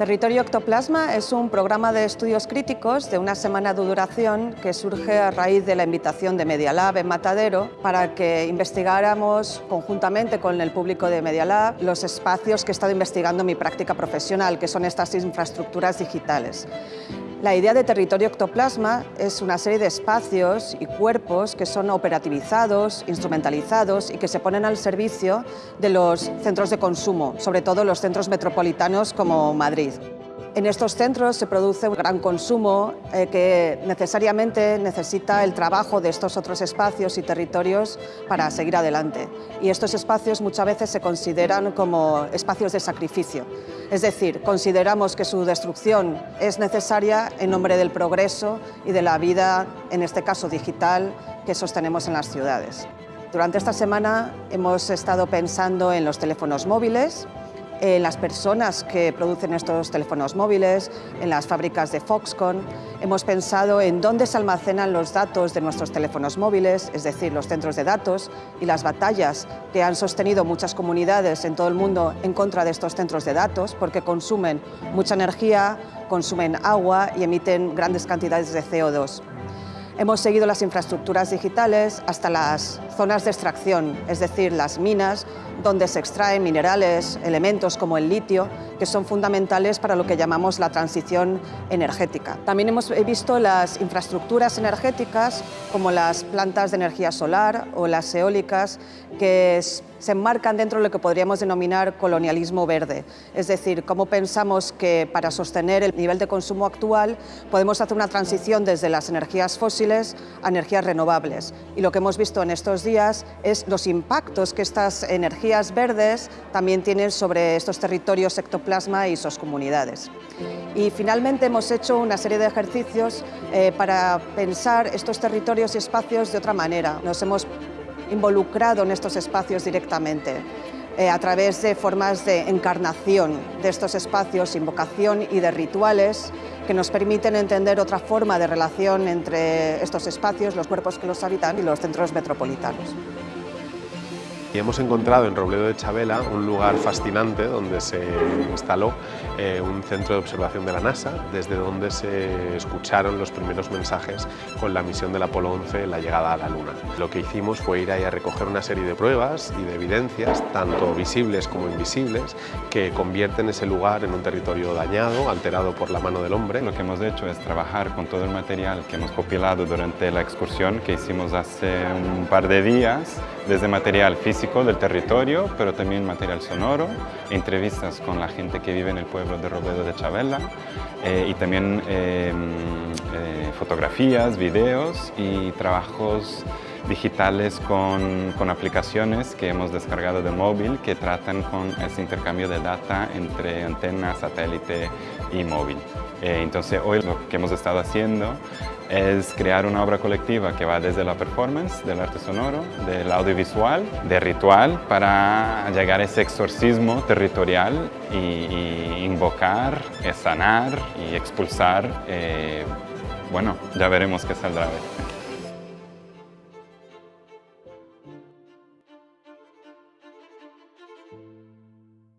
Territorio Ectoplasma es un programa de estudios críticos de una semana de duración que surge a raíz de la invitación de Media Lab en Matadero para que investigáramos conjuntamente con el público de Media Lab los espacios que he estado investigando en mi práctica profesional, que son estas infraestructuras digitales. La idea de territorio ectoplasma es una serie de espacios y cuerpos que son operativizados, instrumentalizados y que se ponen al servicio de los centros de consumo, sobre todo los centros metropolitanos como Madrid. En estos centros se produce un gran consumo eh, que necesariamente necesita el trabajo de estos otros espacios y territorios para seguir adelante. Y estos espacios muchas veces se consideran como espacios de sacrificio. Es decir, consideramos que su destrucción es necesaria en nombre del progreso y de la vida, en este caso digital, que sostenemos en las ciudades. Durante esta semana hemos estado pensando en los teléfonos móviles, en las personas que producen estos teléfonos móviles, en las fábricas de Foxconn. Hemos pensado en dónde se almacenan los datos de nuestros teléfonos móviles, es decir, los centros de datos y las batallas que han sostenido muchas comunidades en todo el mundo en contra de estos centros de datos porque consumen mucha energía, consumen agua y emiten grandes cantidades de CO2. Hemos seguido las infraestructuras digitales hasta las zonas de extracción, es decir, las minas, donde se extraen minerales, elementos como el litio, que son fundamentales para lo que llamamos la transición energética. También hemos visto las infraestructuras energéticas, como las plantas de energía solar o las eólicas, que se enmarcan dentro de lo que podríamos denominar colonialismo verde. Es decir, cómo pensamos que para sostener el nivel de consumo actual podemos hacer una transición desde las energías fósiles a energías renovables. Y lo que hemos visto en estos días es los impactos que estas energías verdes también tienen sobre estos territorios ectoplasma y sus comunidades. Y finalmente hemos hecho una serie de ejercicios eh, para pensar estos territorios y espacios de otra manera. Nos hemos involucrado en estos espacios directamente eh, a través de formas de encarnación de estos espacios, invocación y de rituales que nos permiten entender otra forma de relación entre estos espacios, los cuerpos que los habitan y los centros metropolitanos. Y hemos encontrado en Robledo de Chabela un lugar fascinante donde se instaló eh, un centro de observación de la NASA, desde donde se escucharon los primeros mensajes con la misión del Apolo 11, la llegada a la Luna. Lo que hicimos fue ir ahí a recoger una serie de pruebas y de evidencias, tanto visibles como invisibles, que convierten ese lugar en un territorio dañado, alterado por la mano del hombre. Lo que hemos hecho es trabajar con todo el material que hemos compilado durante la excursión que hicimos hace un par de días, desde material físico del territorio, pero también material sonoro, entrevistas con la gente que vive en el pueblo de Robledo de Chabela eh, y también eh, eh, fotografías, videos y trabajos digitales con, con, aplicaciones que hemos descargado de móvil que tratan con ese intercambio de data entre antena, satélite y móvil. entonces hoy lo que hemos estado haciendo es crear una obra colectiva que va desde la performance, del arte sonoro, del audiovisual, de ritual, para llegar a ese exorcismo territorial y, invocar, sanar y expulsar. Eh, bueno, ya veremos qué saldrá